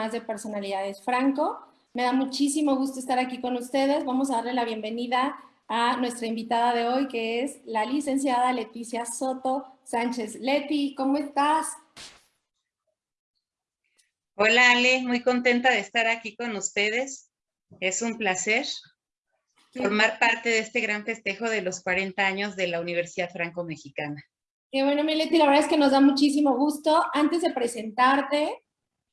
más de Personalidades Franco. Me da muchísimo gusto estar aquí con ustedes. Vamos a darle la bienvenida a nuestra invitada de hoy, que es la licenciada Leticia Soto Sánchez. Leti, ¿cómo estás? Hola Ale, muy contenta de estar aquí con ustedes. Es un placer formar parte de este gran festejo de los 40 años de la Universidad Franco-Mexicana. Qué bueno, Mileti, la verdad es que nos da muchísimo gusto. Antes de presentarte,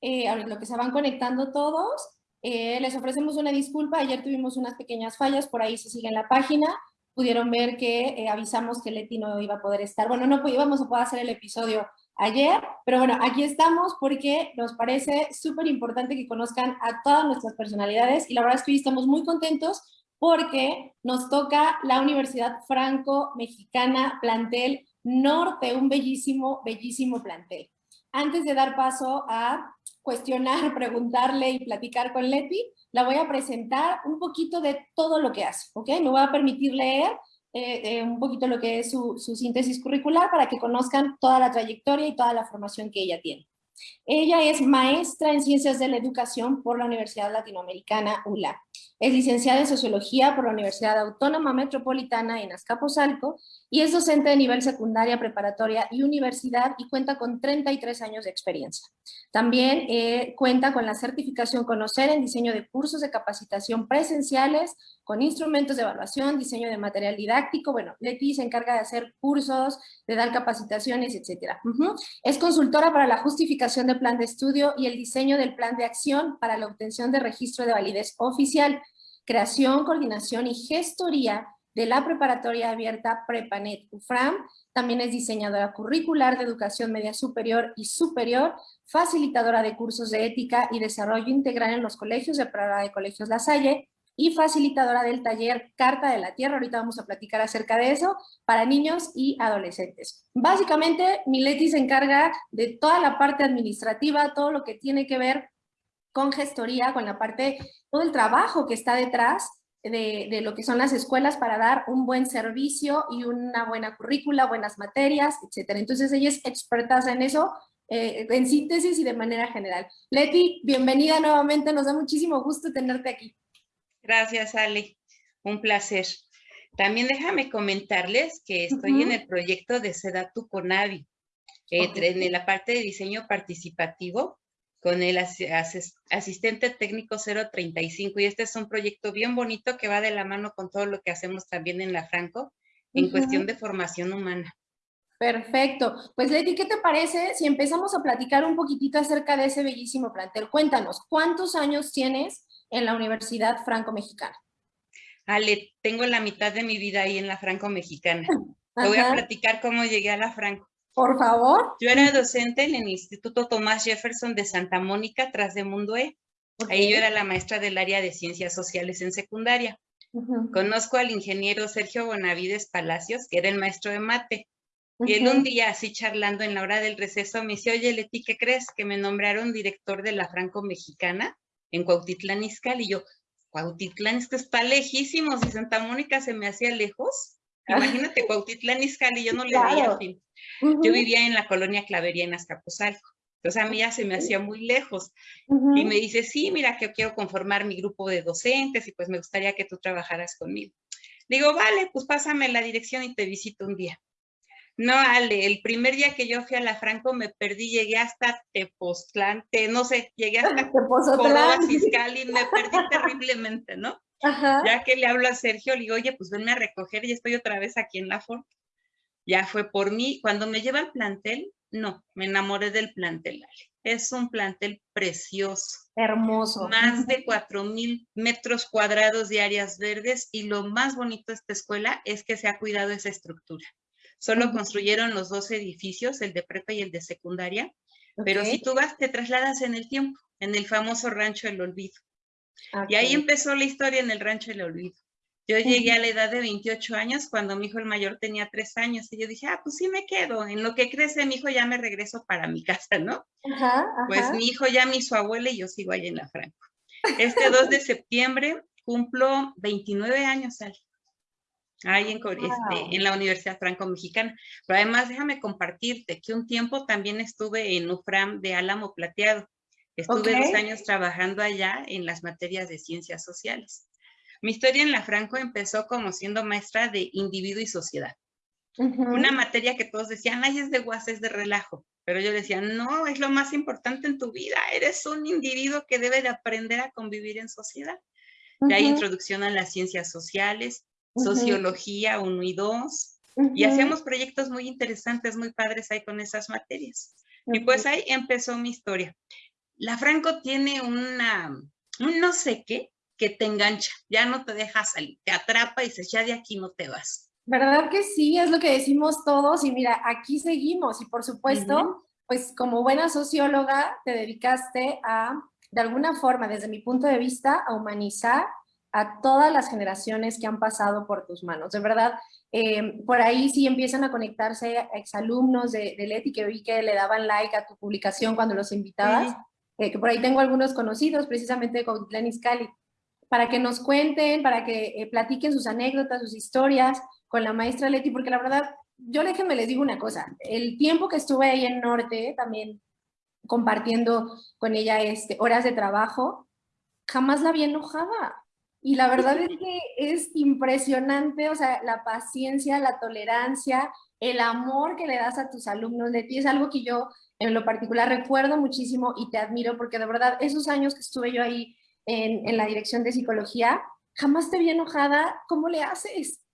eh, lo que se van conectando todos, eh, les ofrecemos una disculpa. Ayer tuvimos unas pequeñas fallas, por ahí se sigue en la página. Pudieron ver que eh, avisamos que Leti no iba a poder estar. Bueno, no íbamos a poder hacer el episodio ayer, pero bueno, aquí estamos porque nos parece súper importante que conozcan a todas nuestras personalidades y la verdad es que hoy estamos muy contentos porque nos toca la Universidad Franco-Mexicana Plantel Norte, un bellísimo, bellísimo plantel. Antes de dar paso a cuestionar, preguntarle y platicar con Leti, la voy a presentar un poquito de todo lo que hace, ¿ok? Me voy a permitir leer eh, eh, un poquito lo que es su, su síntesis curricular para que conozcan toda la trayectoria y toda la formación que ella tiene. Ella es maestra en Ciencias de la Educación por la Universidad Latinoamericana ULA. Es licenciada en Sociología por la Universidad Autónoma Metropolitana en Azcapotzalco y es docente de nivel secundaria, preparatoria y universidad y cuenta con 33 años de experiencia. También eh, cuenta con la certificación Conocer en diseño de cursos de capacitación presenciales, con instrumentos de evaluación, diseño de material didáctico. Bueno, Leti se encarga de hacer cursos, de dar capacitaciones, etc. Es consultora para la justificación del plan de estudio y el diseño del plan de acción para la obtención de registro de validez oficial, creación, coordinación y gestoría de la preparatoria abierta Prepanet UFRAM, también es diseñadora curricular de educación media superior y superior, facilitadora de cursos de ética y desarrollo integral en los colegios de Prada de Colegios La Salle y facilitadora del taller Carta de la Tierra, ahorita vamos a platicar acerca de eso, para niños y adolescentes. Básicamente, Mileti se encarga de toda la parte administrativa, todo lo que tiene que ver con gestoría, con la parte, todo el trabajo que está detrás de, lo que son las escuelas para dar un buen servicio y una buena currícula, buenas materias, etc. Entonces ella es experta en eso, eh, en síntesis y de manera general. Leti, bienvenida nuevamente, nos da muchísimo gusto tenerte aquí. Gracias, Ale. Un placer. También déjame comentarles que estoy en el proyecto de Sedatu Conavi, eh, en la parte de diseño participativo con el asistente técnico 035 y este es un proyecto bien bonito que va de la mano con todo lo que hacemos también en la Franco en cuestión de formación humana. Perfecto. Pues Leti, ¿qué te parece si empezamos a platicar un poquitito acerca de ese bellísimo plantel? Cuéntanos, ¿cuántos años tienes en la Universidad Franco-Mexicana? Ale, tengo la mitad de mi vida ahí en la Franco-Mexicana. Te voy a platicar cómo llegué a la Franco. Por favor. Yo era docente en el Instituto Tomás Jefferson de Santa Mónica, tras de Mundo E. Ahí yo era la maestra del área de Ciencias Sociales en secundaria. Conozco al ingeniero Sergio Bonavides Palacios, que era el maestro de mate. Y él un día, así charlando en la hora del receso, me dice, oye, Leti, ¿qué crees? Que me nombraron director de la Franco-Mexicana en Cuautitlán Izcalli. Y yo, Cuautitlán, esto está lejísimo, si Santa Mónica se me hacía lejos. Imagínate, Cuautitlán Izcalli, yo no le veía fin. Yo vivía en la colonia Clavería en Azcapotzalco. Entonces a mí ya se me hacía muy lejos. Y me dice, sí, mira que quiero conformar mi grupo de docentes y pues me gustaría que tú trabajaras conmigo. Digo, vale, pues pásame la dirección y te visito un día. No, Ale, el primer día que yo fui a la Franco me perdí, llegué hasta Tepoztlán, no sé, llegué hasta Córdoba Fiscal y me perdí terriblemente, ¿no? Ya que le hablo a Sergio, le digo, oye, pues venme a recoger y estoy otra vez aquí en la Ford. Ya fue por mí. Cuando me lleva al plantel, no, me enamoré del plantel. Es un plantel precioso. Hermoso. Más de cuatro mil metros cuadrados de áreas verdes y lo más bonito de esta escuela es que se ha cuidado esa estructura. Solo construyeron los dos edificios, el de prepa y el de secundaria, pero si tú vas, te trasladas en el tiempo, en el famoso Rancho del Olvido. Y ahí empezó la historia en el rancho del olvido. Yo llegué a la edad de 28 años cuando mi hijo el mayor tenía 3 años y yo dije, ah, pues sí me quedo, en lo que crece mi hijo ya me regreso para mi casa, ¿no? Pues mi hijo ya me hizo abuela y yo sigo ahí en la Franco. Este 2 de septiembre cumplo 29 años, Al. Ahí en, este, en la Universidad Franco-Mexicana. Pero además, déjame compartirte que un tiempo también estuve en UFRAM de Álamo Plateado. Estuve dos años trabajando allá en las materias de ciencias sociales. Mi historia en la Franco empezó como siendo maestra de individuo y sociedad. Una materia que todos decían, ay, es de guas, es de relajo. Pero yo decía, no, es lo más importante en tu vida. Eres un individuo que debe de aprender a convivir en sociedad. De ahí introducción a las ciencias sociales, sociología 1 y 2. Y hacíamos proyectos muy interesantes, muy padres ahí con esas materias. Y pues ahí empezó mi historia. La Franco tiene una, un no sé qué, que te engancha, ya no te deja salir, te atrapa y dices, ya de aquí no te vas. ¿Verdad que sí? Es lo que decimos todos y mira, aquí seguimos y por supuesto, pues como buena socióloga te dedicaste a, de alguna forma, desde mi punto de vista, a humanizar a todas las generaciones que han pasado por tus manos. De verdad, eh, por ahí sí empiezan a conectarse exalumnos de, de Leti que vi que le daban like a tu publicación cuando los invitabas, eh, que por ahí tengo algunos conocidos, precisamente con Glenis Cali, para que nos cuenten, para que eh, platiquen sus anécdotas, sus historias, con la maestra Leti, porque la verdad, yo déjenme les digo una cosa, el tiempo que estuve ahí en Norte, también compartiendo con ella este, horas de trabajo, jamás la vi enojada. Y la verdad es que es impresionante, o sea, la paciencia, la tolerancia, el amor que le das a tus alumnos, Leti, es algo que yo en lo particular recuerdo muchísimo y te admiro, porque de verdad esos años que estuve yo ahí en la dirección de psicología, jamás te vi enojada, ¿cómo le haces?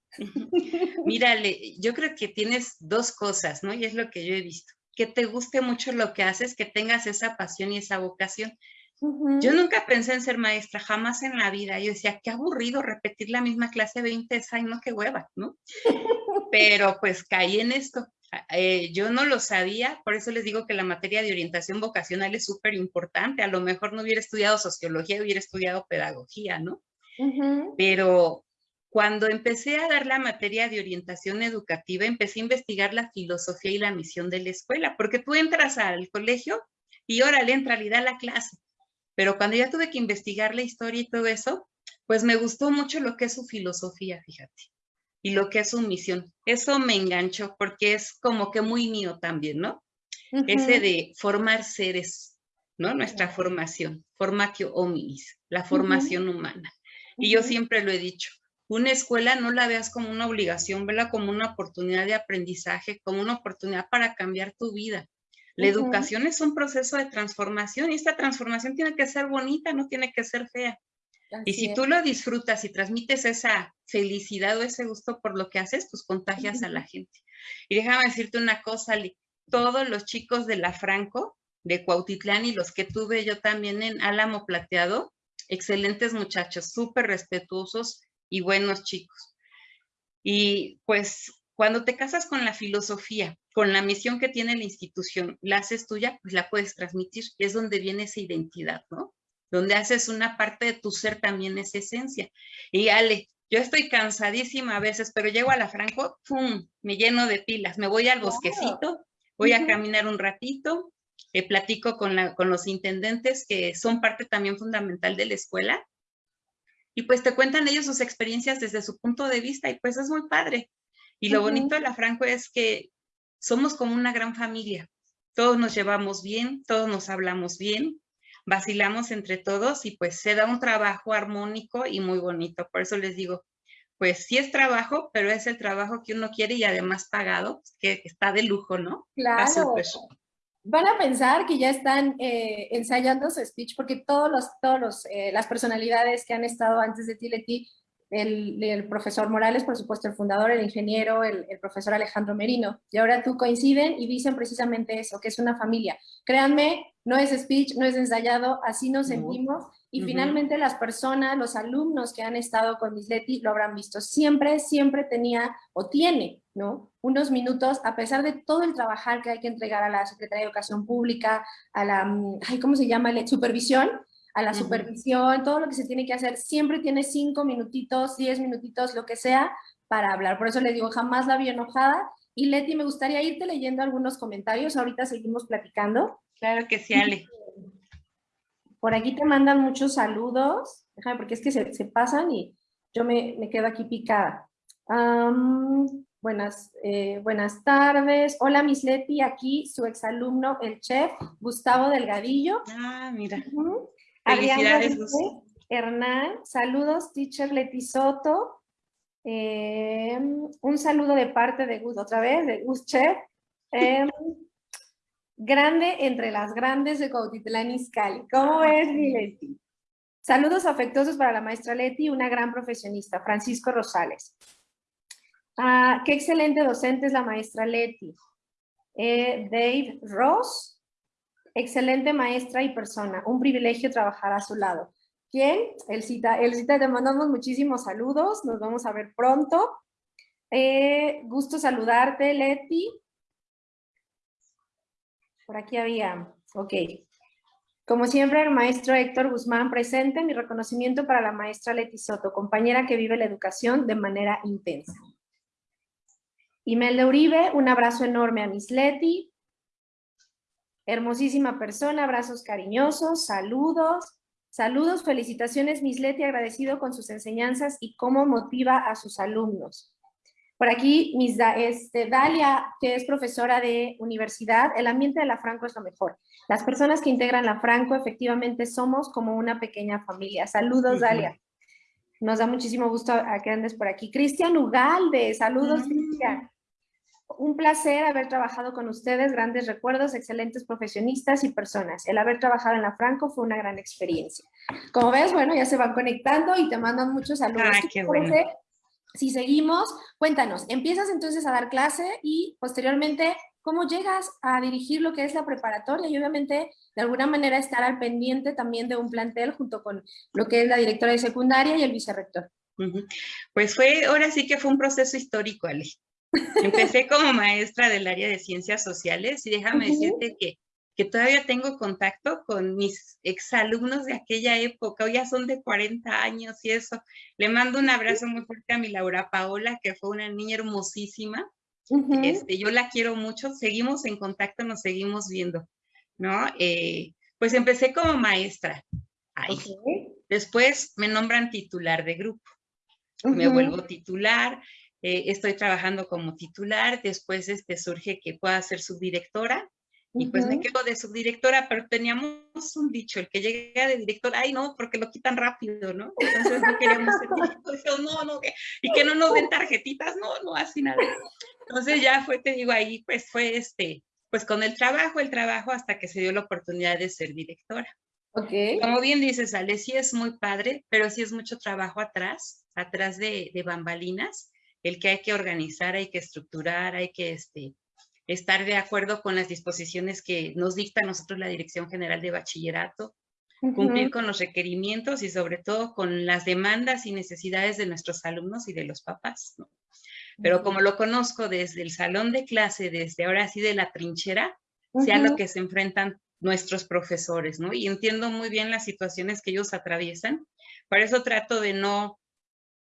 Mírale, yo creo que tienes dos cosas, ¿no? Y es lo que yo he visto. Que te guste mucho lo que haces, que tengas esa pasión y esa vocación. Yo nunca pensé en ser maestra, jamás en la vida. Yo decía, qué aburrido repetir la misma clase 20 veces, ay, no, qué hueva, ¿no? Pero pues caí en esto. Eh, yo no lo sabía, por eso les digo que la materia de orientación vocacional es súper importante. A lo mejor no hubiera estudiado sociología, hubiera estudiado pedagogía, ¿no? Pero cuando empecé a dar la materia de orientación educativa, empecé a investigar la filosofía y la misión de la escuela, porque tú entras al colegio y órale, entra y da la clase. Pero cuando ya tuve que investigar la historia y todo eso, pues me gustó mucho lo que es su filosofía, fíjate, y lo que es su misión. Eso me enganchó porque es como que muy mío también, ¿no? Ese de formar seres, ¿no? Nuestra formación, formatio hominis, la formación humana. Y yo siempre lo he dicho, una escuela no la veas como una obligación, vela como una oportunidad de aprendizaje, como una oportunidad para cambiar tu vida. La educación es un proceso de transformación y esta transformación tiene que ser bonita, no tiene que ser fea. y si tú lo disfrutas y transmites esa felicidad o ese gusto por lo que haces, pues contagias a la gente. Y déjame decirte una cosa, todos los chicos de la Franco, de Cuautitlán y los que tuve yo también en Álamo Plateado, excelentes muchachos, súper respetuosos, y buenos chicos. Y pues cuando te casas con la filosofía, con la misión que tiene la institución, la haces tuya, pues la puedes transmitir. Es donde viene esa identidad, ¿no? Donde haces una parte de tu ser también esa esencia. Y Ale, yo estoy cansadísima a veces, pero llego a la Franco, ¡pum! Me lleno de pilas. Me voy al bosquecito, voy a caminar un ratito, eh, platico con, la, con los intendentes que son parte también fundamental de la escuela y pues te cuentan ellos sus experiencias desde su punto de vista y pues es muy padre. Y lo bonito de la Franco es que somos como una gran familia. Todos nos llevamos bien, todos nos hablamos bien, vacilamos entre todos y pues se da un trabajo armónico y muy bonito. Por eso les digo, pues sí es trabajo, pero es el trabajo que uno quiere y además pagado, que está de lujo, ¿no? Claro van a pensar que ya están eh, ensayando su speech porque todos los, todos los, eh, las personalidades que han estado antes de ti, el, el, profesor Morales, por supuesto, el fundador, el ingeniero, el, el, profesor Alejandro Merino, y ahora tú coinciden y dicen precisamente eso, que es una familia. Créanme, no es speech, no es ensayado, así nos sentimos y finalmente las personas, los alumnos que han estado con Misleti lo habrán visto. Siempre, siempre tenía o tiene, ¿no? Unos minutos, a pesar de todo el trabajar que hay que entregar a la Secretaría de Educación Pública, a la, mm, ay, ¿cómo se llama? La supervisión, a la supervisión, todo lo que se tiene que hacer, siempre tiene cinco minutitos, diez minutitos, lo que sea, para hablar. Por eso le digo, jamás la vi enojada. Y Leti, me gustaría irte leyendo algunos comentarios, ahorita seguimos platicando. Claro que sí, Ale. Por aquí te mandan muchos saludos, déjame porque es que se, pasan y yo me, me, quedo aquí picada. buenas, eh, buenas tardes. Hola, Miss Leti, aquí su exalumno, el chef Gustavo Delgadillo. Ah, mira. Felicidades. Hernán, saludos, teacher Leti Soto. Em, un saludo de parte de Gus, otra vez, de Gus Chef. Em, grande entre las grandes de Cautitlán Izcalli. ¿Cómo es, mi Leti? Saludos afectuosos para la maestra Leti, una gran profesionista, Francisco Rosales. Ah, qué excelente docente es la maestra Leti. Eh, Dave Ross, excelente maestra y persona. Un privilegio trabajar a su lado. ¿Quién? Elcita. Elcita, te mandamos muchísimos saludos. Nos vamos a ver pronto. Eh, gusto saludarte, Leti. Por aquí había. Ok. Como siempre, el maestro Héctor Guzmán presente. Mi reconocimiento para la maestra Leti Soto, compañera que vive la educación de manera intensa. Imelda Uribe, un abrazo enorme a Miss Leti. Hermosísima persona, abrazos cariñosos, saludos. Saludos, felicitaciones Miss Leti, agradecido con sus enseñanzas y cómo motiva a sus alumnos. Por aquí, Miss este, Dalia, que es profesora de universidad, el ambiente de la Franco es lo mejor. Las personas que integran la Franco efectivamente somos como una pequeña familia. Saludos, Dalia. Nos da muchísimo gusto a que andes por aquí. Cristian Ugalde, saludos, Cristian. Un placer haber trabajado con ustedes, grandes recuerdos, excelentes profesionistas y personas. El haber trabajado en la Franco fue una gran experiencia. Como ves, bueno, ya se van conectando y te mandan muchos saludos. Ah, qué bueno. Si seguimos, cuéntanos, empiezas entonces a dar clase y posteriormente, ¿cómo llegas a dirigir lo que es la preparatoria? Y obviamente, de alguna manera, estar al pendiente también de un plantel junto con lo que es la directora de secundaria y el vicerrector. Pues fue, ahora sí que fue un proceso histórico, Ale. Empecé como maestra del área de ciencias sociales y déjame decirte que, que todavía tengo contacto con mis exalumnos de aquella época, hoy ya son de 40 años y eso. Le mando un abrazo muy fuerte a mi Laura Paola, que fue una niña hermosísima. este, yo la quiero mucho, seguimos en contacto, nos seguimos viendo, ¿no? Eh, pues empecé como maestra. Ahí. Después me nombran titular de grupo. Me vuelvo titular, eh, estoy trabajando como titular, después este, surge que pueda ser subdirectora, y pues me quedo de subdirectora, pero teníamos un dicho, el que llega de director, ay no, porque lo quitan rápido, ¿no? Entonces no queríamos ser no, no, y que no nos den tarjetitas, no, no, así nada. Entonces ya fue, te digo, ahí pues fue este, pues con el trabajo, el trabajo hasta que se dio la oportunidad de ser directora. Okay. Como bien dices, Ale, sí es muy padre, pero sí es mucho trabajo atrás, atrás de, de bambalinas, el que hay que organizar, hay que estructurar, hay que este, estar de acuerdo con las disposiciones que nos dicta a nosotros la Dirección General de Bachillerato, cumplir con los requerimientos y sobre todo con las demandas y necesidades de nuestros alumnos y de los papás. Pero como lo conozco desde el salón de clase, desde ahora sí de la trinchera, sea lo que se enfrentan nuestros profesores, ¿no? Y entiendo muy bien las situaciones que ellos atraviesan. Por eso trato de no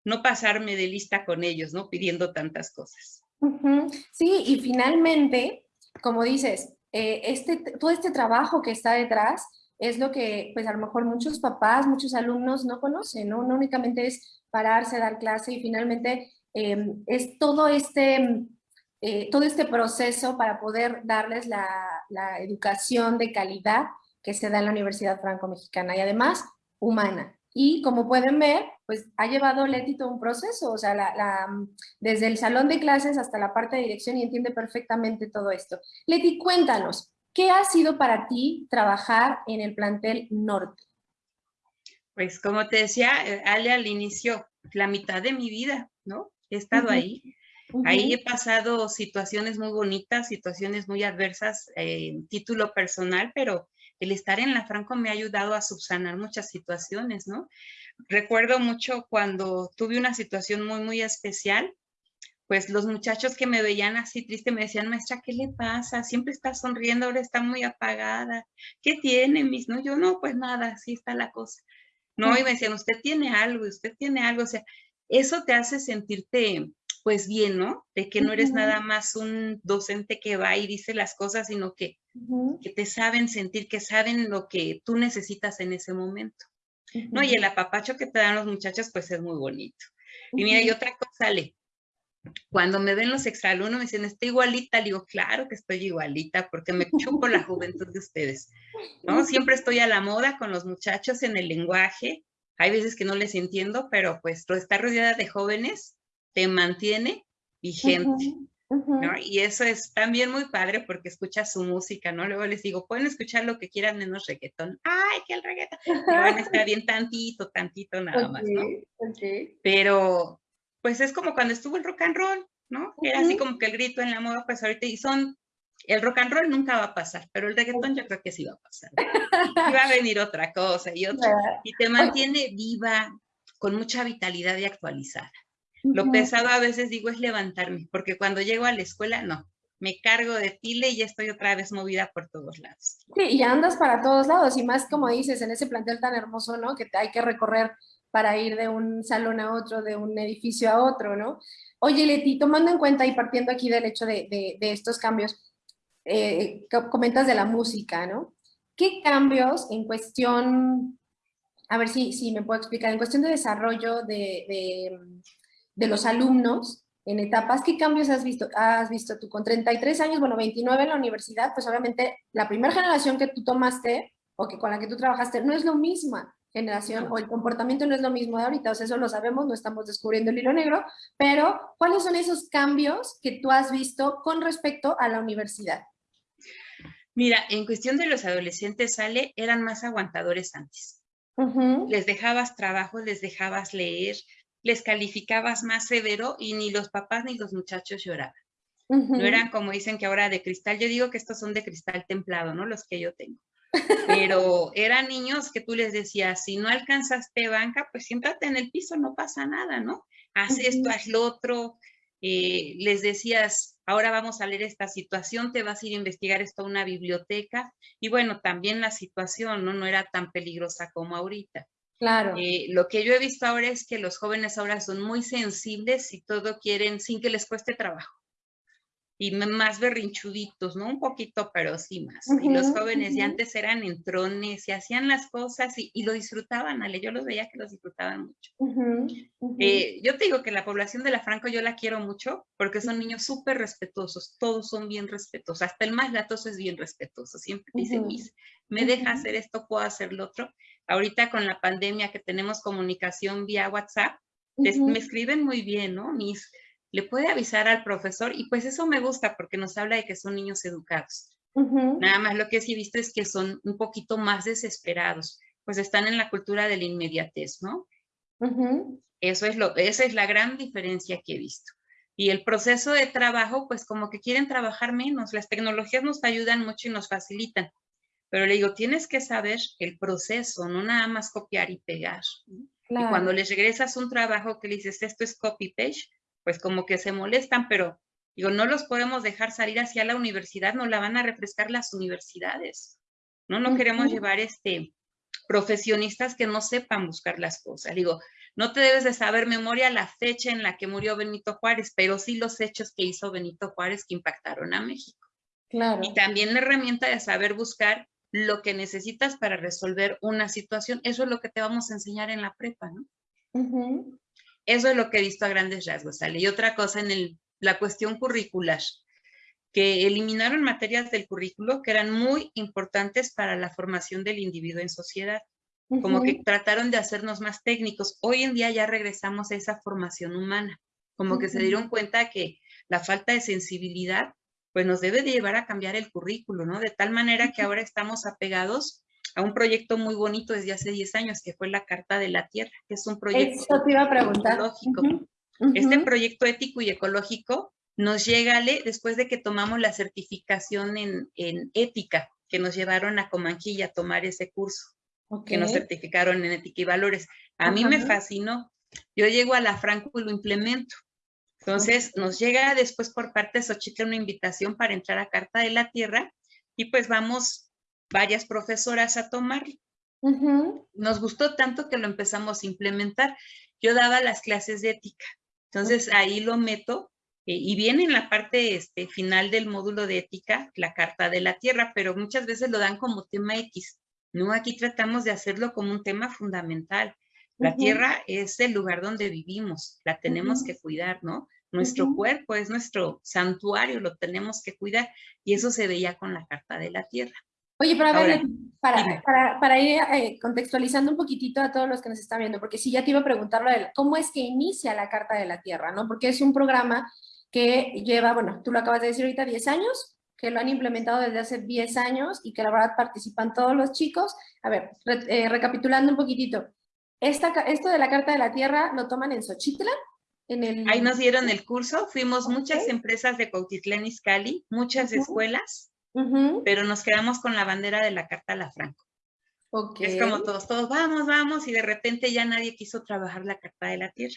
no pasarme de lista con ellos, ¿no? Pidiendo tantas cosas. Sí, y finalmente, como dices, eh, este, todo este trabajo que está detrás es lo que, pues a lo mejor muchos papás, muchos alumnos no conocen, ¿no? No únicamente es pararse, dar clase y finalmente em, es todo este, eh, todo este proceso para poder darles la, educación de calidad que se da en la Universidad Franco-Mexicana y además humana. Y como pueden ver, pues ha llevado Leti todo un proceso, o sea, la, desde el salón de clases hasta la parte de dirección y entiende perfectamente todo esto. Leti, cuéntanos, ¿qué ha sido para ti trabajar en el plantel norte? Pues como te decía, eh, Ale al inicio, la mitad de mi vida, ¿no? He estado ahí. Ahí he pasado situaciones muy bonitas, situaciones muy adversas, eh, título personal, pero el estar en la Franco me ha ayudado a subsanar muchas situaciones, ¿no? Recuerdo mucho cuando tuve una situación muy, muy especial, pues los muchachos que me veían así triste me decían, maestra, ¿qué le pasa? Siempre está sonriendo, ahora está muy apagada. ¿Qué tiene, mis? No, yo no, pues nada, así está la cosa. No, y me decían, usted tiene algo, usted tiene algo, o sea, eso te hace sentirte pues bien, ¿no? De que no eres nada más un docente que va y dice las cosas, sino que, que te saben sentir, que saben lo que tú necesitas en ese momento. ¿No? Y el apapacho que te dan los muchachos, pues es muy bonito. Y mira, y otra cosa, Ale, cuando me ven los exalumnos me dicen, estoy igualita, le digo, claro que estoy igualita, porque me chupo la juventud de ustedes, ¿no? Siempre estoy a la moda con los muchachos en el lenguaje, hay veces que no les entiendo, pero pues estar rodeada de jóvenes te mantiene vigente. Y eso es también muy padre porque escuchas su música, ¿no? Luego les digo, pueden escuchar lo que quieran menos reggaetón. ¡Ay, que el reggaetón! Van a estar bien tantito, tantito nada más, ¿no? Pero, pues es como cuando estuvo el rock and roll, ¿no? Era así como que el grito en la moda, pues ahorita, y son, el rock and roll nunca va a pasar, pero el reggaetón yo creo que sí va a pasar. Y va a venir otra cosa y otra, y te mantiene viva, con mucha vitalidad y actualizada. Lo pesado a veces digo es levantarme, porque cuando llego a la escuela, no, me cargo de tile y ya estoy otra vez movida por todos lados. Sí, y andas para todos lados, y más como dices, en ese plantel tan hermoso, ¿no? Que hay que recorrer para ir de un salón a otro, de un edificio a otro, ¿no? Oye, Leti, tomando en cuenta y partiendo aquí del hecho de, de, estos cambios, eh, comentas de la música, ¿no? ¿Qué cambios en cuestión, a ver si, si me puedo explicar, en cuestión de desarrollo de, de los alumnos en etapas, ¿qué cambios has visto, has visto tú? Con 33 años, bueno, 29 en la universidad, pues obviamente la primera generación que tú tomaste o que con la que tú trabajaste no es lo misma generación o el comportamiento no es lo mismo de ahorita, o sea, eso lo sabemos, no estamos descubriendo el hilo negro, pero ¿cuáles son esos cambios que tú has visto con respecto a la universidad? Mira, en cuestión de los adolescentes, sale, eran más aguantadores antes. Les dejabas trabajo, les dejabas leer, les calificabas más severo y ni los papás ni los muchachos lloraban. No eran como dicen que ahora de cristal, yo digo que estos son de cristal templado, ¿no? Los que yo tengo. Pero eran niños que tú les decías, si no alcanzaste banca, pues siéntate en el piso, no pasa nada, ¿no? Haz esto, haz lo otro. Eh, les decías, ahora vamos a leer esta situación, te vas a ir a investigar esto a una biblioteca. Y bueno, también la situación ¿no? no era tan peligrosa como ahorita. Claro. Eh, lo que yo he visto ahora es que los jóvenes ahora son muy sensibles y todo quieren sin que les cueste trabajo. Y más berrinchuditos, ¿no? Un poquito, pero sí más. y los jóvenes ya antes eran entrones y hacían las cosas y, lo disfrutaban, Ale. Yo los veía que los disfrutaban mucho. Eh, yo te digo que la población de la Franco yo la quiero mucho porque son niños súper respetuosos. Todos son bien respetuosos. Hasta el más latoso es bien respetuoso. Siempre dice, me deja hacer esto, puedo hacer lo otro ahorita con la pandemia que tenemos comunicación vía WhatsApp, me escriben muy bien, ¿no? Mis, le puede avisar al profesor y pues eso me gusta porque nos habla de que son niños educados. Nada más lo que sí he visto es que son un poquito más desesperados, pues están en la cultura de la inmediatez, ¿no? Eso es lo, esa es la gran diferencia que he visto. Y el proceso de trabajo, pues como que quieren trabajar menos. Las tecnologías nos ayudan mucho y nos facilitan, pero le digo, tienes que saber el proceso, no nada más copiar y pegar. Y cuando les regresas un trabajo que le dices, esto es copy-page, pues como que se molestan, pero digo, no los podemos dejar salir hacia la universidad, no la van a refrescar las universidades. No, no queremos llevar este profesionistas que no sepan buscar las cosas. Digo, no te debes de saber memoria la fecha en la que murió Benito Juárez, pero sí los hechos que hizo Benito Juárez que impactaron a México. Claro. Y también la herramienta de saber buscar lo que necesitas para resolver una situación. Eso es lo que te vamos a enseñar en la prepa, ¿no? Eso es lo que he visto a grandes rasgos, ¿sale? Y otra cosa en el, la cuestión curricular, que eliminaron materias del currículo que eran muy importantes para la formación del individuo en sociedad. Como que trataron de hacernos más técnicos. Hoy en día ya regresamos a esa formación humana. Como que se dieron cuenta que la falta de sensibilidad pues nos debe de llevar a cambiar el currículo, ¿no? De tal manera que ahora estamos apegados a un proyecto muy bonito desde hace 10 años, que fue la Carta de la Tierra, que es un proyecto ecológico. Este proyecto ético y ecológico nos llega después de que tomamos la certificación en, ética, que nos llevaron a Comanquilla a tomar ese curso, que nos certificaron en ética y valores. A mí me fascinó. Yo llego a la Franco y lo implemento. Entonces nos llega después por parte de Xochitl una invitación para entrar a Carta de la Tierra y pues vamos varias profesoras a tomar. Nos gustó tanto que lo empezamos a implementar. Yo daba las clases de ética, entonces ahí lo meto eh, y viene en la parte este, final del módulo de ética la Carta de la Tierra, pero muchas veces lo dan como tema X. No, aquí tratamos de hacerlo como un tema fundamental. La tierra es el lugar donde vivimos, la tenemos que cuidar, ¿no? Nuestro cuerpo es nuestro santuario, lo tenemos que cuidar y eso se veía con la Carta de la Tierra. Oye, pero a ver, para, para, ir eh, contextualizando un poquitito a todos los que nos están viendo, porque si ya te iba a preguntar cómo es que inicia la Carta de la Tierra, ¿no? Porque es un programa que lleva, bueno, tú lo acabas de decir ahorita, 10 años, que lo han implementado desde hace 10 años y que la verdad participan todos los chicos. A ver, eh, recapitulando un poquitito, esta, esto de la Carta de la Tierra lo toman en Xochitla, en el... Ahí nos dieron el curso, fuimos muchas empresas de Cautitlán Izcalli, muchas escuelas, pero nos quedamos con la bandera de la Carta a la Franco. Okay. Es como todos, todos, vamos, vamos, y de repente ya nadie quiso trabajar la Carta de la Tierra.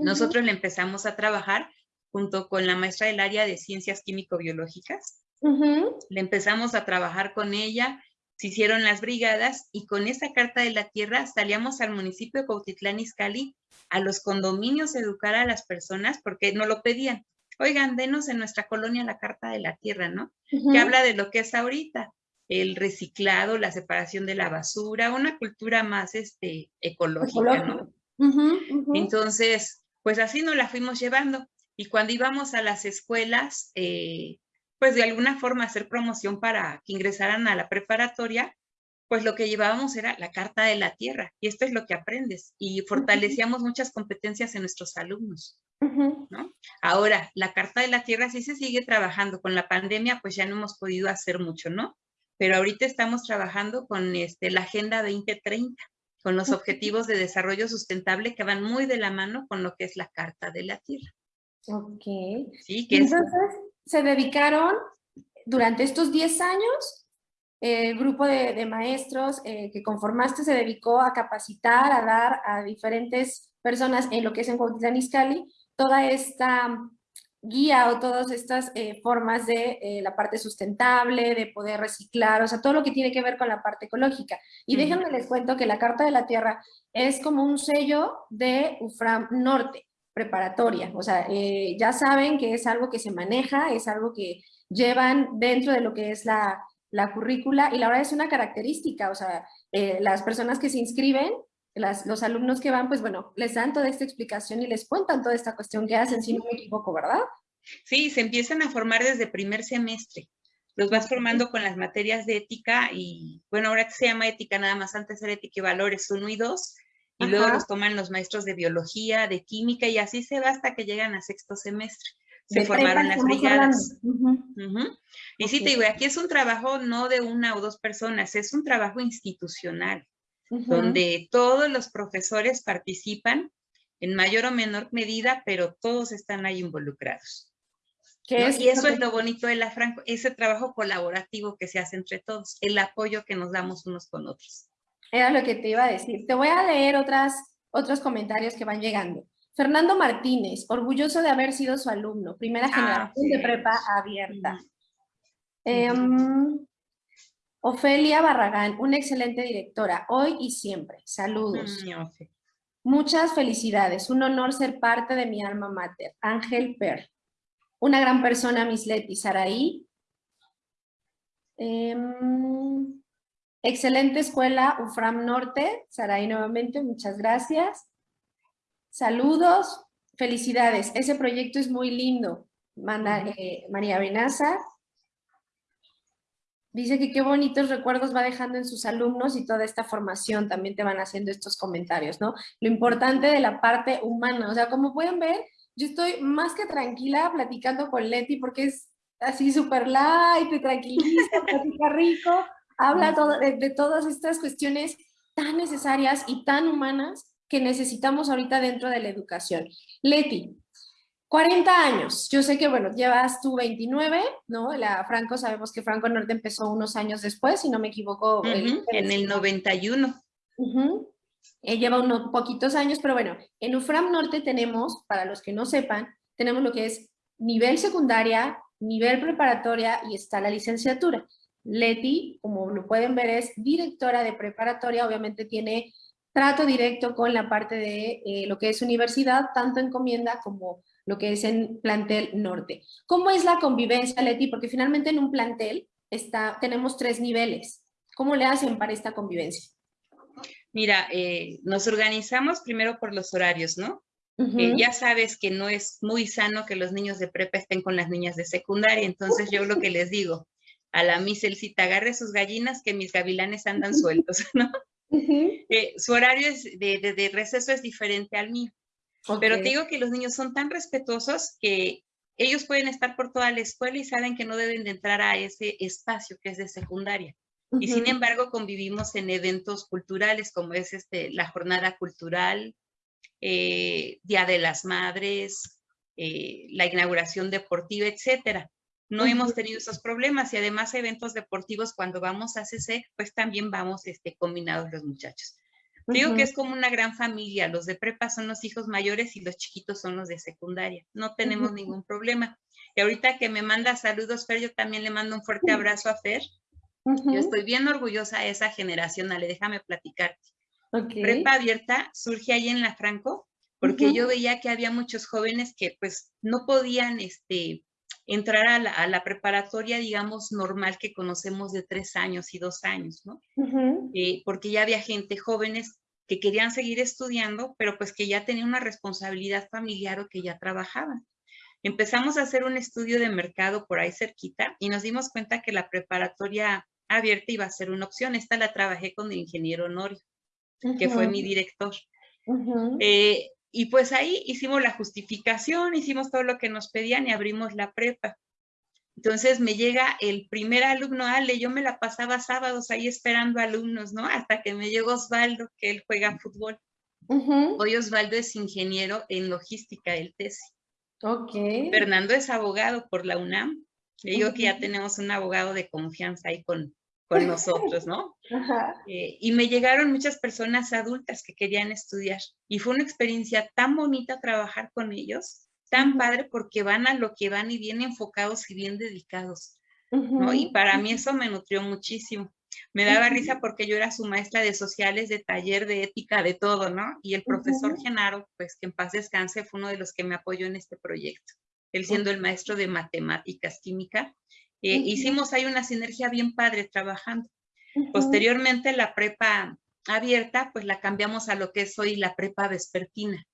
Nosotros le empezamos a trabajar junto con la maestra del área de ciencias químico-biológicas. Le empezamos a trabajar con ella, se hicieron las brigadas y con esa carta de la tierra salíamos al municipio de Cautitlán Izcalli, a los condominios educar a las personas porque no lo pedían. Oigan, denos en nuestra colonia la carta de la tierra, ¿no? Que habla de lo que es ahorita, el reciclado, la separación de la basura, una cultura más este, ecológica, ¿no? Entonces, pues así nos la fuimos llevando. Y cuando íbamos a las escuelas, eh, pues de alguna forma hacer promoción para que ingresaran a la preparatoria, pues lo que llevábamos era la carta de la tierra. Y esto es lo que aprendes. Y fortalecíamos muchas competencias en nuestros alumnos. ¿no? Ahora, la carta de la tierra sí se sigue trabajando. Con la pandemia, pues ya no hemos podido hacer mucho, ¿no? Pero ahorita estamos trabajando con este, la Agenda 2030, con los objetivos de desarrollo sustentable que van muy de la mano con lo que es la carta de la tierra. Ok. Sí, que Entonces, se dedicaron durante estos 10 años, el grupo de, maestros eh, que conformaste se dedicó a capacitar, a dar a diferentes personas en lo que es en Cuautitlán Izcalli, toda esta guía o todas estas eh, formas de eh, la parte sustentable, de poder reciclar, o sea, todo lo que tiene que ver con la parte ecológica. Y déjenme les cuento que la Carta de la Tierra es como un sello de UFRAM Norte preparatoria. O sea, eh, ya saben que es algo que se maneja, es algo que llevan dentro de lo que es la, la currícula y la verdad es una característica. O sea, eh, las personas que se inscriben, los alumnos que van, pues bueno, les dan toda esta explicación y les cuentan toda esta cuestión que hacen, si no me equivoco, ¿verdad? Sí, se empiezan a formar desde primer semestre. Los vas formando con las materias de ética y, bueno, ahora que se llama ética nada más, antes era ética y valores 1 y 2, y luego los toman los maestros de biología, de química, y así se va hasta que llegan a sexto semestre. Se formaron las brigadas. Y sí te digo, aquí es un trabajo no de una o dos personas, es un trabajo institucional, donde todos los profesores participan en mayor o menor medida, pero todos están ahí involucrados. y eso es lo bonito de la Franco, ese trabajo colaborativo que se hace entre todos, el apoyo que nos damos unos con otros. Era lo que te iba a decir. Te voy a leer otras, otros comentarios que van llegando. Fernando Martínez, orgulloso de haber sido su alumno, primera ah, generación de prepa abierta. Em, Ofelia Barragán, una excelente directora, hoy y siempre. Saludos. Muchas felicidades, un honor ser parte de mi alma mater. Ángel Per. Una gran persona, Miss Leti Saraí. Em, Excelente escuela, UFRAM Norte. Saraí nuevamente, muchas gracias. Saludos, felicidades. Ese proyecto es muy lindo. Manda eh, María Benaza. Dice que qué bonitos recuerdos va dejando en sus alumnos y toda esta formación también te van haciendo estos comentarios, ¿no? Lo importante de la parte humana, o sea, como pueden ver, yo estoy más que tranquila platicando con Leti porque es así súper light, tranquilista, platica rico, habla de, todas estas cuestiones tan necesarias y tan humanas que necesitamos ahorita dentro de la educación. Leti, 40 años. Yo sé que, bueno, llevas tú 29, ¿no? La Franco, sabemos que Franco Norte empezó unos años después, si no me equivoco. en el 91. Él lleva unos poquitos años, pero bueno, en UFRAM Norte tenemos, para los que no sepan, tenemos lo que es nivel secundaria, nivel preparatoria y está la licenciatura. Leti, como lo pueden ver, es directora de preparatoria, obviamente tiene trato directo con la parte de eh, lo que es universidad, tanto encomienda como lo que es en plantel norte. ¿Cómo es la convivencia, Leti? Porque finalmente en un plantel está, tenemos tres niveles. ¿Cómo le hacen para esta convivencia? Mira, eh, nos organizamos primero por los horarios, ¿no? Eh, ya sabes que no es muy sano que los niños de prepa estén con las niñas de secundaria, entonces yo lo que les digo, a la miselcita, agarre sus gallinas que mis gavilanes andan sueltos, ¿no? Eh, su horario de, receso es diferente al mío. Pero te digo que los niños son tan respetuosos que ellos pueden estar por toda la escuela y saben que no deben de entrar a ese espacio que es de secundaria. Y sin embargo convivimos en eventos culturales como es este, la jornada cultural, eh, Día de las Madres, eh, la inauguración deportiva, etcétera. No hemos tenido esos problemas y además eventos deportivos cuando vamos a CC, pues también vamos este, combinados los muchachos. Digo que es como una gran familia, los de prepa son los hijos mayores y los chiquitos son los de secundaria, no tenemos ningún problema. Y ahorita que me manda saludos, Fer, yo también le mando un fuerte abrazo a Fer. Yo estoy bien orgullosa de esa generación, Ale, déjame platicarte. Prepa abierta surge ahí en la Franco, porque yo veía que había muchos jóvenes que pues no podían este, entrar a la, preparatoria, digamos, normal que conocemos de tres años y dos años, ¿no? Eh, porque ya había gente, jóvenes que querían seguir estudiando, pero pues que ya tenían una responsabilidad familiar o que ya trabajaban. Empezamos a hacer un estudio de mercado por ahí cerquita y nos dimos cuenta que la preparatoria abierta iba a ser una opción. Esta la trabajé con el ingeniero Honorio que fue mi director. Eh, y pues ahí hicimos la justificación, hicimos todo lo que nos pedían y abrimos la prepa. Entonces me llega el primer alumno, Ale, yo me la pasaba sábados ahí esperando alumnos, ¿no? Hasta que me llegó Osvaldo, que él juega fútbol. Hoy Osvaldo es ingeniero en logística del TESI. Ok. Fernando es abogado por la UNAM. Le digo que ya tenemos un abogado de confianza ahí con, con nosotros, ¿no? Eh, y me llegaron muchas personas adultas que querían estudiar y fue una experiencia tan bonita trabajar con ellos, tan padre porque van a lo que van y bien enfocados y bien dedicados, ¿no? Y para mí eso me nutrió muchísimo. Me daba risa porque yo era su maestra de sociales, de taller, de ética, de todo, ¿no? Y el profesor Genaro, pues que en paz descanse, fue uno de los que me apoyó en este proyecto. Él siendo el maestro de matemáticas, química, eh, hicimos ahí una sinergia bien padre trabajando. Posteriormente la prepa abierta, pues la cambiamos a lo que es hoy la prepa vespertina.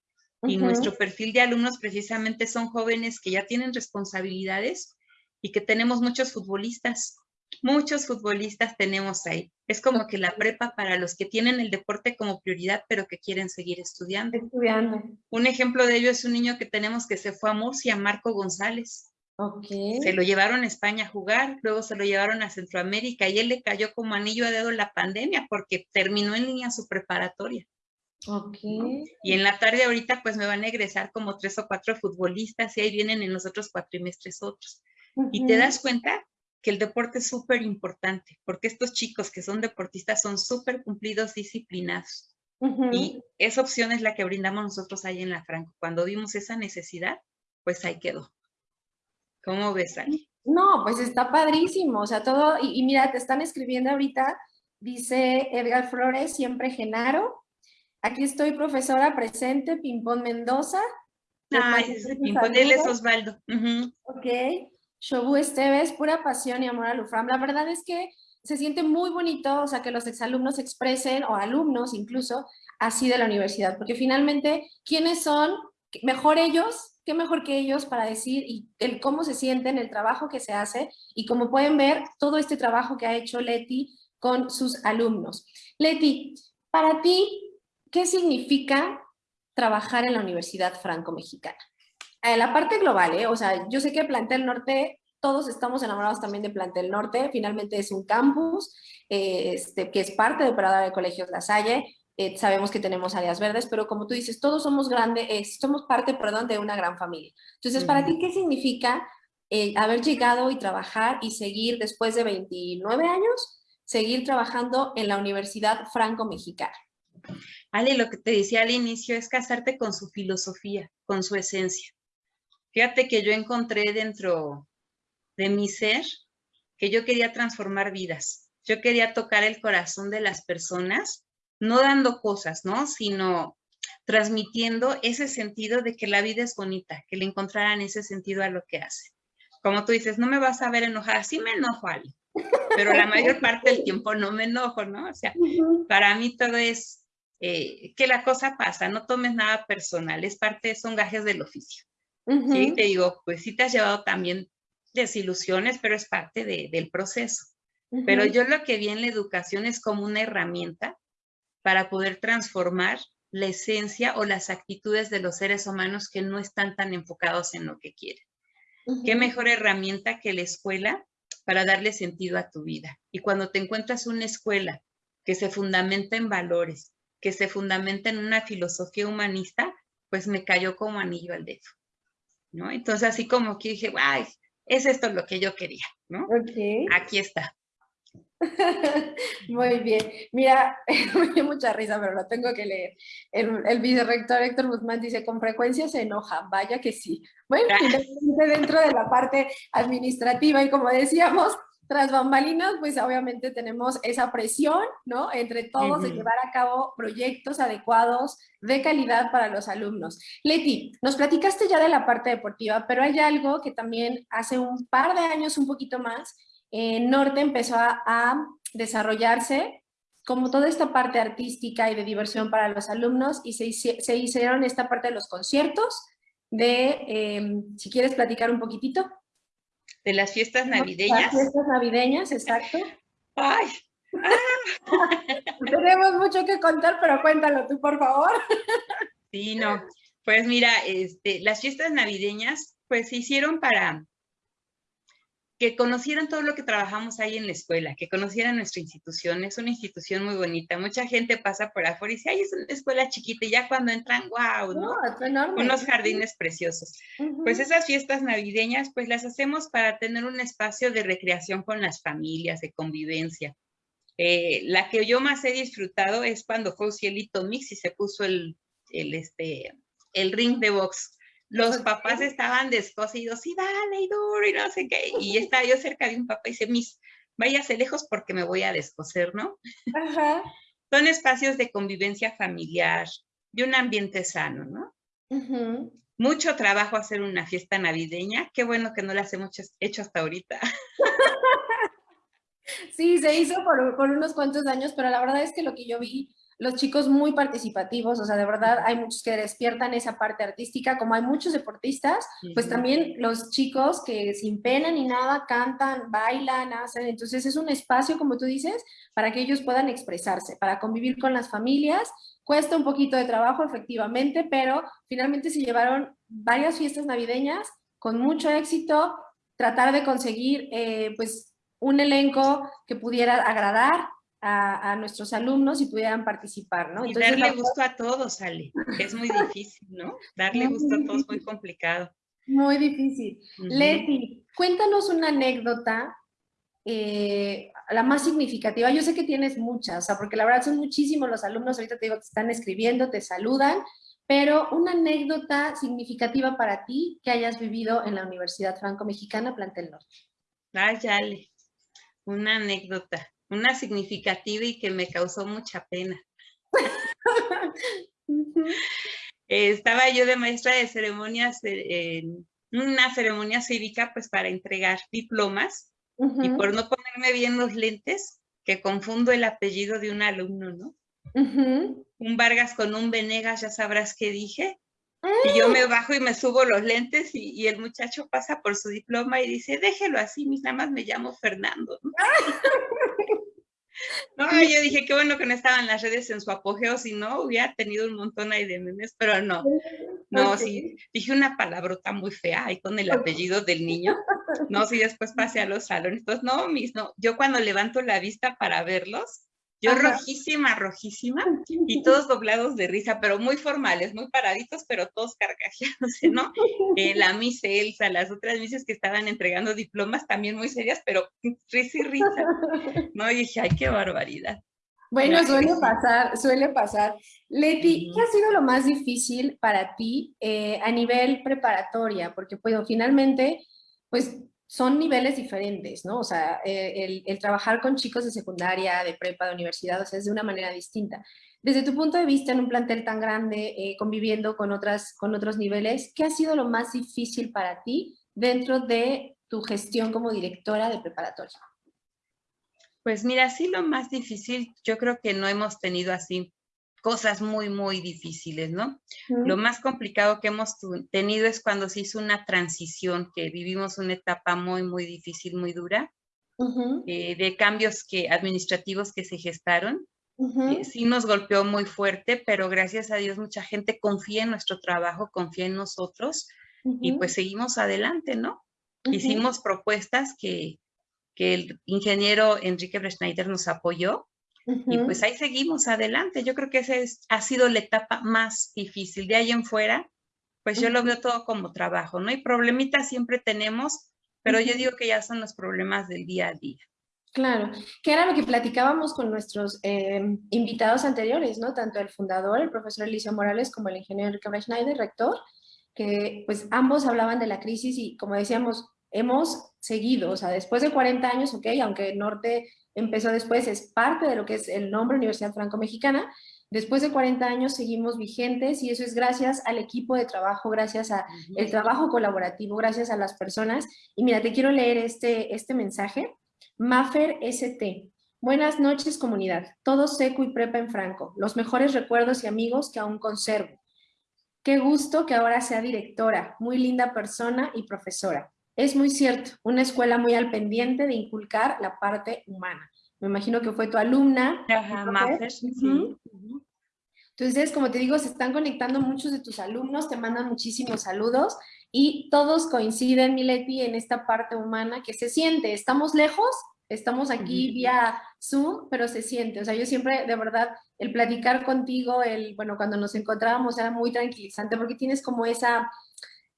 Y nuestro perfil de alumnos precisamente son jóvenes que ya tienen responsabilidades y que tenemos muchos futbolistas. Muchos futbolistas tenemos ahí. Es como que la prepa para los que tienen el deporte como prioridad, pero que quieren seguir estudiando. Estudiando. Un ejemplo de ello es un niño que tenemos que se fue a Murcia, Marco González. Se lo llevaron a España a jugar, luego se lo llevaron a Centroamérica y él le cayó como anillo a dedo la pandemia porque terminó en línea su preparatoria. Y en la tarde ahorita pues me van a egresar como tres o cuatro futbolistas y ahí vienen en los otros cuatrimestres otros. Y te das cuenta que el deporte es súper importante porque estos chicos que son deportistas son súper cumplidos, disciplinados. Y esa opción es la que brindamos nosotros ahí en la Franco. Cuando vimos esa necesidad, pues ahí quedó. ¿Cómo ves, Ali? No, pues está padrísimo, o sea, todo, y, mira, te están escribiendo ahorita, dice Edgar Flores, siempre Genaro. Aquí estoy, profesora presente, Pimpón Mendoza. Ay, Pimpón, él es Osvaldo. Ok. Shobu Esteves, pura pasión y amor a Lufram. La verdad es que se siente muy bonito, o sea, que los exalumnos expresen, o alumnos incluso, así de la universidad, porque finalmente, ¿quiénes son? Mejor ellos qué mejor que ellos para decir el cómo se sienten, el trabajo que se hace y como pueden ver, todo este trabajo que ha hecho Leti con sus alumnos. Leti, para ti, ¿qué significa trabajar en la Universidad Franco-Mexicana? En la parte global, ¿eh? o sea, yo sé que Plantel Norte, todos estamos enamorados también de Plantel Norte, finalmente es un campus eh, este, que es parte de Operadora de Colegios La Salle, eh, sabemos que tenemos áreas verdes, pero como tú dices, todos somos grandes, eh, somos parte, perdón, de una gran familia. Entonces, ¿para ti qué significa eh, haber llegado y trabajar y seguir después de 29 años, seguir trabajando en la Universidad Franco-Mexicana? Ale, lo que te decía al inicio es casarte con su filosofía, con su esencia. Fíjate que yo encontré dentro de mi ser que yo quería transformar vidas. Yo quería tocar el corazón de las personas no dando cosas, ¿no? Sino transmitiendo ese sentido de que la vida es bonita, que le encontraran ese sentido a lo que hace. Como tú dices, no me vas a ver enojada, sí me enojo, Ali, pero la mayor parte del tiempo no me enojo, ¿no? O sea, para mí todo es eh, que la cosa pasa, no tomes nada personal, es parte, son gajes del oficio. Sí, te digo, pues sí te has llevado también desilusiones, pero es parte del proceso. Pero yo lo que vi en la educación es como una herramienta para poder transformar la esencia o las actitudes de los seres humanos que no están tan enfocados en lo que quieren. ¿Qué mejor herramienta que la escuela para darle sentido a tu vida? Y cuando te encuentras una escuela que se fundamenta en valores, que se fundamenta en una filosofía humanista, pues me cayó como anillo al dedo, ¿no? Entonces así como que dije, ay, es esto lo que yo quería, ¿no? Aquí está. Muy bien. Mira, me dio mucha risa, pero lo tengo que leer. El, el vicerrector Héctor Guzmán dice, con frecuencia se enoja. Vaya que sí. Bueno, dentro de la parte administrativa y como decíamos, tras bambalinas, pues obviamente tenemos esa presión, ¿no? Entre todos de llevar a cabo proyectos adecuados de calidad para los alumnos. Leti, nos platicaste ya de la parte deportiva, pero hay algo que también hace un par de años, un poquito más, en Norte empezó a, desarrollarse como toda esta parte artística y de diversión para los alumnos y se, se hicieron esta parte de los conciertos, de, em, si quieres platicar un poquitito. De las fiestas navideñas. Las fiestas navideñas, exacto. ¡Ay! Tenemos mucho que contar, pero cuéntalo tú, por favor. Sí, no. Pues mira, este, las fiestas navideñas, pues se hicieron para que conocieran todo lo que trabajamos ahí en la escuela, que conocieran nuestra institución. Es una institución muy bonita. Mucha gente pasa por afuera y dice, ay, es una escuela chiquita. Y ya cuando entran, wow, ¿no? Unos jardines preciosos. Pues esas fiestas navideñas, pues las hacemos para tener un espacio de recreación con las familias, de convivencia. Eh, la que yo más he disfrutado es cuando fue Cielito Mix y se puso el, el, este, el ring de box los papás estaban descosidos y dale y duro y no sé qué. Y estaba yo cerca de un papá y dice, mis, váyase lejos porque me voy a descoser, ¿no? Ajá. Son espacios de convivencia familiar, de un ambiente sano, ¿no? Mucho trabajo hacer una fiesta navideña. Qué bueno que no las hemos hecho hasta ahorita. Sí, se hizo por, por unos cuantos años, pero la verdad es que lo que yo vi los chicos muy participativos, o sea, de verdad hay muchos que despiertan esa parte artística, como hay muchos deportistas, pues también los chicos que sin pena ni nada cantan, bailan, hacen, entonces es un espacio, como tú dices, para que ellos puedan expresarse, para convivir con las familias, cuesta un poquito de trabajo efectivamente, pero finalmente se llevaron varias fiestas navideñas con mucho éxito, tratar de conseguir eh, pues un elenco que pudiera agradar, a, nuestros alumnos y pudieran participar, ¿no? y darle gusto a todos, Ale. Es muy difícil, ¿no? Darle gusto a todos es muy complicado. Muy difícil. Leti, cuéntanos una anécdota, eh, la más significativa. Yo sé que tienes muchas, o sea, porque la verdad son muchísimos los alumnos, ahorita te digo, te están escribiendo, te saludan, pero una anécdota significativa para ti que hayas vivido en la Universidad Franco-Mexicana Plantel Norte. Ay, Ale, una anécdota una significativa y que me causó mucha pena. Estaba yo de maestra de ceremonias en una ceremonia cívica pues para entregar diplomas y por no ponerme bien los lentes, que confundo el apellido de un alumno, ¿no? Un Vargas con un Venegas, ya sabrás qué dije. Y yo me bajo y me subo los lentes y, el muchacho pasa por su diploma y dice, déjelo así, mis nada más me llamo Fernando. No, yo dije, qué bueno que no estaban las redes en su apogeo, si no, hubiera tenido un montón ahí de memes, pero no. No, sí, dije una palabrota muy fea ahí con el apellido del niño. No, si después pasé a los salones. Entonces, no, mis, no. Yo cuando levanto la vista para verlos, yo rojísima, rojísima, y todos doblados de risa, pero muy formales, muy paraditos, pero todos carcajeándose, ¿no? Eh, la Miss Elsa, las otras Misses que estaban entregando diplomas también muy serias, pero risa y risa. No, y dije, ay, qué barbaridad. Bueno, suele pasar, suele pasar. Leti, ¿qué ha sido lo más difícil para ti eh, a nivel preparatoria? Porque pues, finalmente, pues son niveles diferentes, ¿no? O sea, eh, el, trabajar con chicos de secundaria, de prepa, de universidad, o sea, es de una manera distinta. Desde tu punto de vista, en un plantel tan grande, eh, conviviendo con, otras, con otros niveles, ¿qué ha sido lo más difícil para ti dentro de tu gestión como directora de preparatoria? Pues mira, sí lo más difícil, yo creo que no hemos tenido así cosas muy, muy difíciles, ¿no? Lo más complicado que hemos tenido es cuando se hizo una transición, que vivimos una etapa muy, muy difícil, muy dura, eh, de cambios que, administrativos que se gestaron. Eh, sí nos golpeó muy fuerte, pero gracias a Dios mucha gente confía en nuestro trabajo, confía en nosotros y pues seguimos adelante, ¿no? Hicimos propuestas que, que el ingeniero Enrique Breschneider nos apoyó y pues ahí seguimos adelante. Yo creo que esa ha sido la etapa más difícil. De ahí en fuera, pues yo lo veo todo como trabajo, ¿no? Y problemitas siempre tenemos, pero yo digo que ya son los problemas del día a día. Claro, que era lo que platicábamos con nuestros eh, invitados anteriores, ¿no? Tanto el fundador, el profesor Eliseo Morales, como el ingeniero Enrique Schneider, rector, que pues ambos hablaban de la crisis y como decíamos, hemos seguido, o sea, después de 40 años, ok, aunque norte empezó después, es parte de lo que es el nombre Universidad Franco-Mexicana, después de 40 años seguimos vigentes y eso es gracias al equipo de trabajo, gracias al trabajo colaborativo, gracias a las personas. Y mira, te quiero leer este, este mensaje. Maffer ST. Buenas noches, comunidad. Todo seco y prepa en Franco. Los mejores recuerdos y amigos que aún conservo. Qué gusto que ahora sea directora, muy linda persona y profesora. Es muy cierto, una escuela muy al pendiente de inculcar la parte humana. Me imagino que fue tu alumna. Ajá, sí. Entonces, como te digo, se están conectando muchos de tus alumnos, te mandan muchísimos saludos y todos coinciden, Mileti, en esta parte humana que se siente. Estamos lejos, estamos aquí vía Zoom, pero se siente. O sea, yo siempre, de verdad, el platicar contigo, el, bueno, cuando nos encontrábamos era muy tranquilizante porque tienes como esa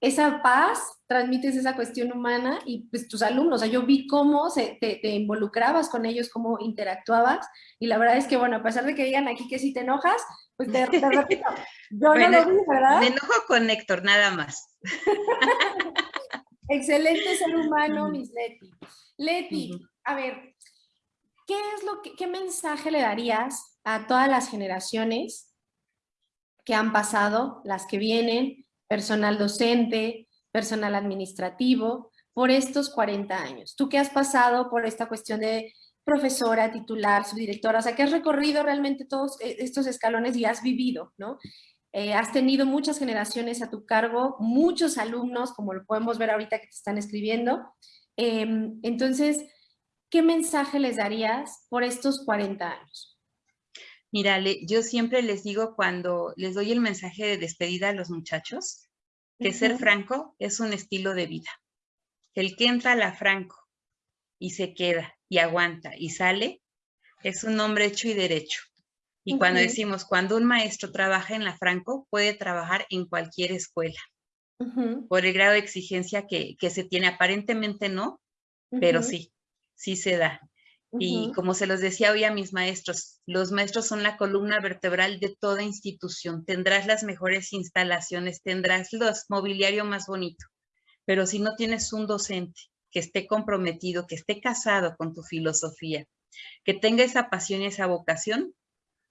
esa paz, transmites esa cuestión humana y pues tus alumnos, o sea, yo vi cómo se, te, involucrabas con ellos, cómo interactuabas y la verdad es que, bueno, a pesar de que digan aquí que si te enojas, pues te, repito, yo no lo vi, ¿verdad? Me enojo con Héctor, nada más. Excelente ser humano, Miss Leti. Leti, a ver, ¿qué es lo que, qué mensaje le darías a todas las generaciones que han pasado, las que vienen, personal docente, personal administrativo, por estos 40 años. Tú que has pasado por esta cuestión de profesora, titular, subdirectora, o sea, que has recorrido realmente todos eh, estos escalones y has vivido, ¿no? Eh, has tenido muchas generaciones a tu cargo, muchos alumnos, como lo podemos ver ahorita que te están escribiendo. Em, entonces, ¿qué mensaje les darías por estos 40 años? Mira, yo siempre les digo cuando les doy el mensaje de despedida a los muchachos, que ser franco es un estilo de vida. El que entra a la franco y se queda y aguanta y sale, es un hombre hecho y derecho. Y cuando decimos, cuando un maestro trabaja en la franco, puede trabajar en cualquier escuela. Por el grado de exigencia que, que se tiene, aparentemente no, pero sí, sí se da. Y como se los decía hoy a mis maestros, los maestros son la columna vertebral de toda institución. Tendrás las mejores instalaciones, tendrás los mobiliario más bonito, pero si no tienes un docente que esté comprometido, que esté casado con tu filosofía, que tenga esa pasión y esa vocación,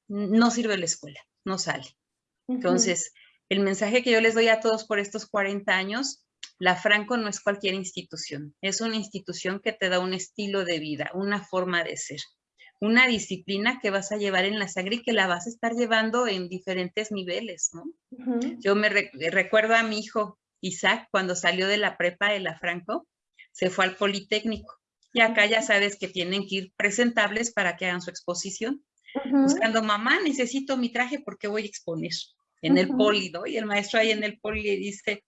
no sirve la escuela, no sale. Entonces, el mensaje que yo les doy a todos por estos 40 años la Franco no es cualquier institución, es una institución que te da un estilo de vida, una forma de ser, una disciplina que vas a llevar en la sangre y que la vas a estar llevando en diferentes niveles, ¿no? Yo me recuerdo a mi hijo Isaac cuando salió de la prepa de la Franco, se fue al Politécnico y acá ya sabes que tienen que ir presentables para que hagan su exposición. Buscando, mamá, necesito mi traje porque voy a exponer en el poli, ¿no? Y el maestro ahí en el poli le dice,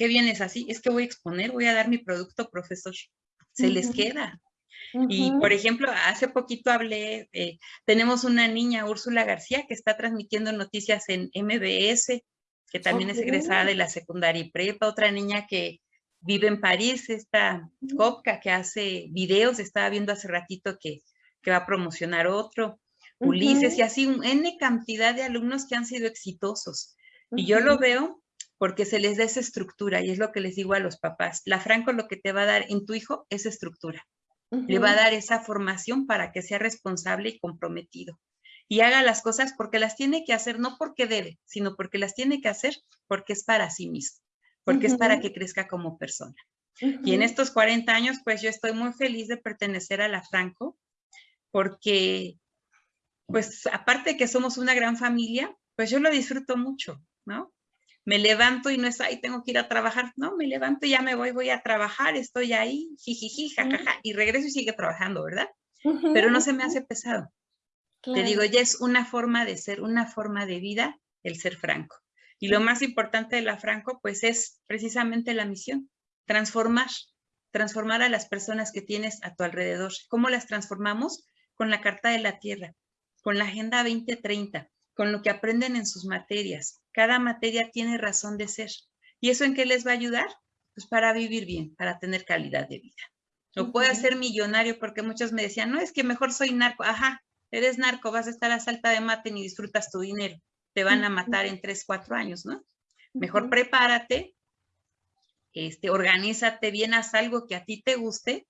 ¿qué vienes así? Es que voy a exponer, voy a dar mi producto, profesor. Se les queda. Y, por ejemplo, hace poquito hablé, eh, tenemos una niña, Úrsula García, que está transmitiendo noticias en MBS, que también es egresada de la secundaria y prepa, otra niña que vive en París, esta Copca, que hace videos, estaba viendo hace ratito que, va a promocionar otro, Ulises, y así, un N cantidad de alumnos que han sido exitosos. Y yo lo veo porque se les da esa estructura y es lo que les digo a los papás. La Franco lo que te va a dar en tu hijo es estructura. Le va a dar esa formación para que sea responsable y comprometido. Y haga las cosas porque las tiene que hacer, no porque debe, sino porque las tiene que hacer porque es para sí mismo, porque es para que crezca como persona. Y en estos 40 años, pues yo estoy muy feliz de pertenecer a la Franco porque pues aparte de que somos una gran familia, pues yo lo disfruto mucho, ¿no? Me levanto y no es, ahí tengo que ir a trabajar, no, me levanto y ya me voy, voy a trabajar, estoy ahí, jijiji, jajaja, y regreso y sigue trabajando, ¿verdad? Pero no se me hace pesado. Te digo, ya es una forma de ser, una forma de vida el ser franco. Y lo más importante de la franco, pues es precisamente la misión, transformar, transformar a las personas que tienes a tu alrededor. ¿Cómo las transformamos? Con la Carta de la Tierra, con la Agenda 2030, con lo que aprenden en sus materias. Cada materia tiene razón de ser. ¿Y eso en qué les va a ayudar? Pues para vivir bien, para tener calidad de vida. O puede ser millonario porque muchos me decían, no, es que mejor soy narco. Ajá, eres narco, vas a estar a salta de mate ni disfrutas tu dinero. Te van a matar en tres, cuatro años, ¿no? Mejor prepárate, este, organízate bien, haz algo que a ti te guste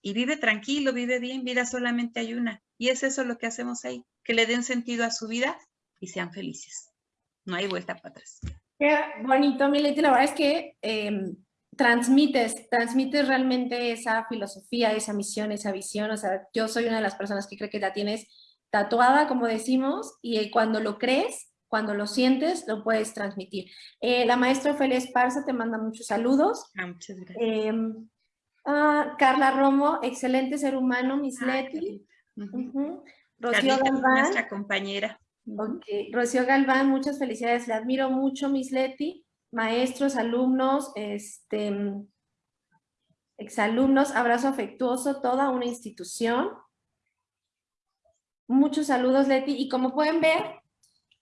y vive tranquilo, vive bien, vida solamente hay una. Y es eso lo que hacemos ahí, que le den sentido a su vida y sean felices. No hay vuelta para atrás. Qué bonito, Mileti. La verdad es que em, transmites, transmites realmente esa filosofía, esa misión, esa visión. O sea, yo soy una de las personas que cree que la tienes tatuada, como decimos, y cuando lo crees, cuando lo sientes, lo puedes transmitir. Eh, la maestra Ofelia Esparza te manda muchos saludos. Ah, muchas gracias. Em, ah, Carla Romo, excelente ser humano, Miss ah, Leti. Rocío Galván. Nuestra compañera. Rocío Galván, muchas felicidades. Le admiro mucho, Miss Leti maestros, alumnos, este, exalumnos, abrazo afectuoso, toda una institución. Muchos saludos, Leti. Y como pueden ver,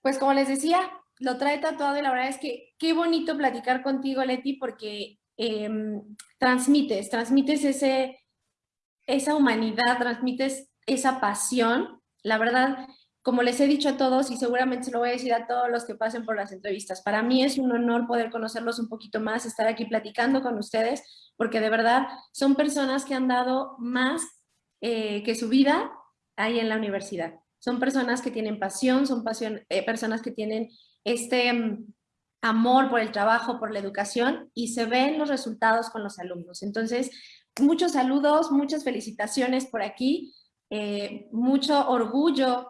pues como les decía, lo trae tatuado y la verdad es que qué bonito platicar contigo, Leti, porque em, transmites, transmites ese, esa humanidad, transmites esa pasión. La verdad, como les he dicho a todos y seguramente se lo voy a decir a todos los que pasen por las entrevistas, para mí es un honor poder conocerlos un poquito más, estar aquí platicando con ustedes, porque de verdad son personas que han dado más eh, que su vida ahí en la universidad. Son personas que tienen pasión, son pasión, eh, personas que tienen este mm, amor por el trabajo, por la educación y se ven los resultados con los alumnos. Entonces, muchos saludos, muchas felicitaciones por aquí, eh, mucho orgullo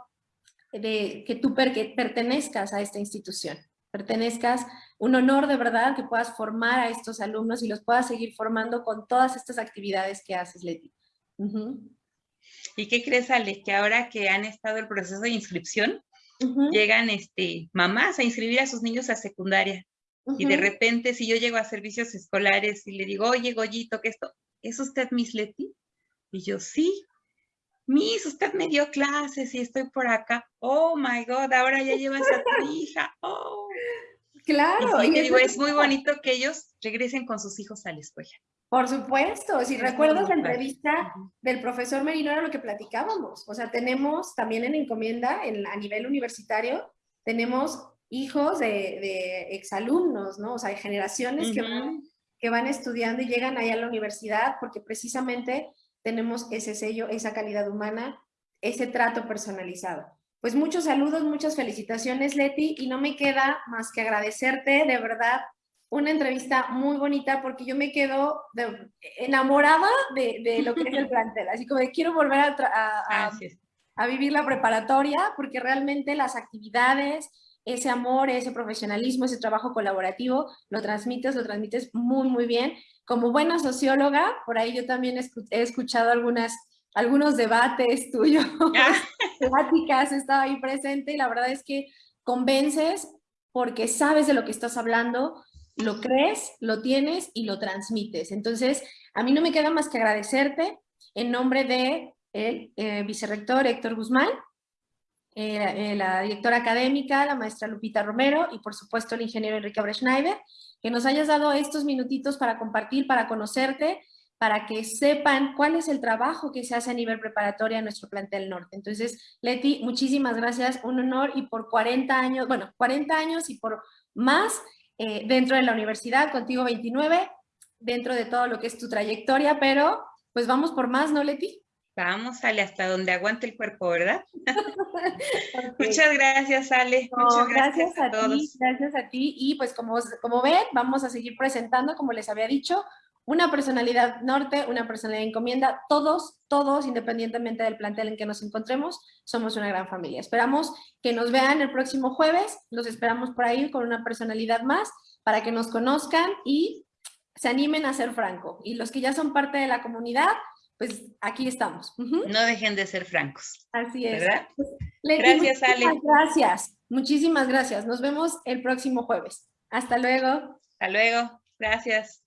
de que tú pertenezcas a esta institución, pertenezcas, un honor de verdad que puedas formar a estos alumnos y los puedas seguir formando con todas estas actividades que haces, Leti. ¿Y qué crees, Ale? Que ahora que han estado el proceso de inscripción, llegan este, mamás a inscribir a sus niños a secundaria. Y de repente, si yo llego a servicios escolares y le digo, oye, Goyito, ¿qué esto? ¿Es usted Miss Leti? Y yo, sí. Miss, usted me dio clases y estoy por acá. Oh my God, ahora ya llevas a tu hija. Oh. Claro. Y, digo, es muy bonito que ellos regresen con sus hijos a la escuela. Por supuesto, si recuerdas la entrevista del profesor Merino era lo que platicábamos. O sea, tenemos también en encomienda, en, a nivel universitario, tenemos hijos de, de exalumnos, ¿no? O sea, hay generaciones que, van, que van estudiando y llegan ahí a la universidad porque precisamente tenemos ese sello, esa calidad humana, ese trato personalizado. Pues muchos saludos, muchas felicitaciones, Leti, y no me queda más que agradecerte, de verdad, una entrevista muy bonita porque yo me quedo enamorada de, lo que es el plantel, así como de quiero volver a, a, vivir la preparatoria porque realmente las actividades, ese amor, ese profesionalismo, ese trabajo colaborativo, lo transmites, lo transmites muy, muy bien como buena socióloga, por ahí yo también he escuchado algunas, algunos debates tuyos, ah. pláticas, estaba ahí presente y la verdad es que convences porque sabes de lo que estás hablando, lo crees, lo tienes y lo transmites. Entonces, a mí no me queda más que agradecerte en nombre de el eh, vicerrector Héctor Guzmán, eh, eh, la directora académica, la maestra Lupita Romero y por supuesto el ingeniero Enrique Breschneider, que nos hayas dado estos minutitos para compartir, para conocerte, para que sepan cuál es el trabajo que se hace a nivel preparatoria en nuestro plantel norte. Entonces, Leti, muchísimas gracias, un honor y por 40 años, bueno, 40 años y por más eh, dentro de la universidad, contigo 29, dentro de todo lo que es tu trayectoria, pero pues vamos por más, ¿no, Leti? Vamos, Ale, hasta donde aguante el cuerpo, ¿verdad? Muchas gracias, Ale. Muchas gracias, a, todos. Ti, gracias a ti. Y pues como, como ven, vamos a seguir presentando, como les había dicho, una personalidad norte, una personalidad encomienda, todos, todos, independientemente del plantel en que nos encontremos, somos una gran familia. Esperamos que nos vean el próximo jueves, los esperamos por ahí con una personalidad más, para que nos conozcan y se animen a ser franco. Y los que ya son parte de la comunidad, pues aquí estamos. No dejen de ser francos. Así es. ¿Verdad? Pues, gracias, Ale. Gracias, muchísimas gracias. Nos vemos el próximo jueves. Hasta luego. Hasta luego. Gracias.